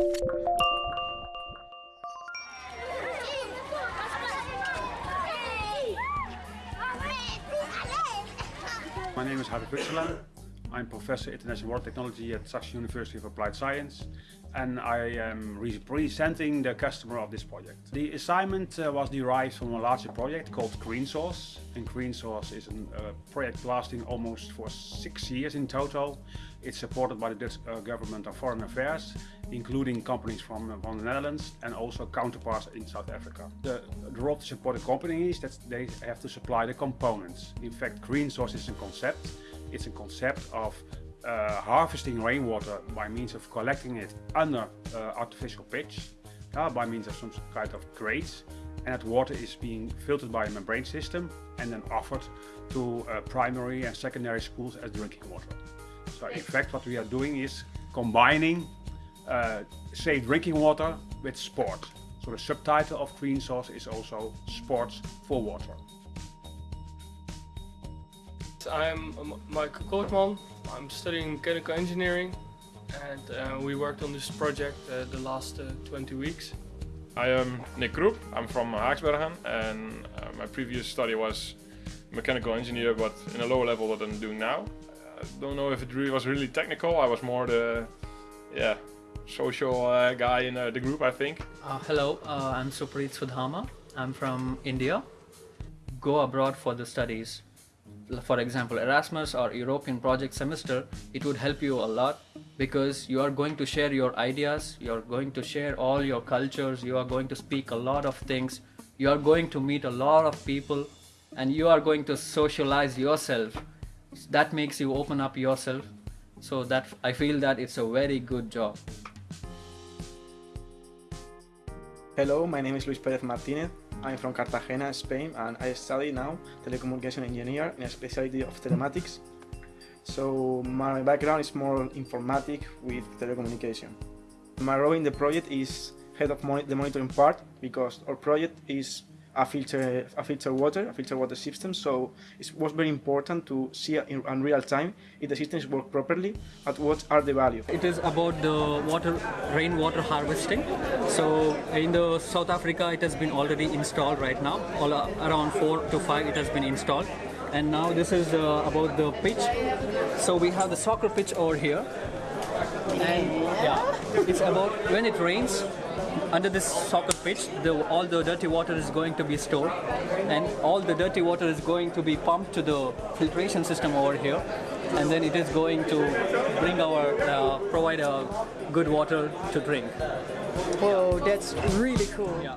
My name is Harry Putselaan. I'm Professor International Water Technology at Saxion University of Applied Science and I am representing the customer of this project. The assignment uh, was derived from a larger project called Green Source and Green Source is a uh, project lasting almost for six years in total. It's supported by the Dutch uh, government of foreign affairs including companies from, uh, from the Netherlands and also counterparts in South Africa. The, the role to support the company is that they have to supply the components. In fact, Green Source is a concept. It's a concept of uh, harvesting rainwater by means of collecting it under uh, artificial pitch uh, by means of some kind of grates and that water is being filtered by a membrane system and then offered to uh, primary and secondary schools as drinking water. So in fact what we are doing is combining uh, safe drinking water with sport. So the subtitle of Green Source is also Sports for Water. I'm Michael Kootman. I'm studying mechanical engineering and uh, we worked on this project uh, the last uh, 20 weeks. I am Nick Kroep. I'm from Haaksbergen and uh, my previous study was mechanical engineer but in a lower level what I'm doing now. I don't know if it really was really technical. I was more the yeah social uh, guy in uh, the group I think. hello, I'm Supreet Sudhama. I'm from India. Go abroad for the studies for example Erasmus or European project semester it would help you a lot because you are going to share your ideas you are going to share all your cultures you are going to speak a lot of things you are going to meet a lot of people and you are going to socialize yourself. That makes you open up yourself. So that I feel that it's a very good job. Hello, my name is Luis Perez Martinez. I'm from Cartagena, Spain, and I study now telecommunication engineer in a specialty of telematics. So my background is more informatic with telecommunication. My role in the project is head of mon the monitoring part because our project is a filter, a filter water, a filter water system. So it was very important to see in, in real time if the systems work properly at what are the values. It is about the water, rainwater harvesting. So in the South Africa, it has been already installed right now. All uh, around four to five, it has been installed. And now this is uh, about the pitch. So we have the soccer pitch over here. And yeah, it's about when it rains, under this soccer pitch, the, all the dirty water is going to be stored and all the dirty water is going to be pumped to the filtration system over here and then it is going to bring our, uh, provide a good water to drink. Whoa, that's really cool. Yeah.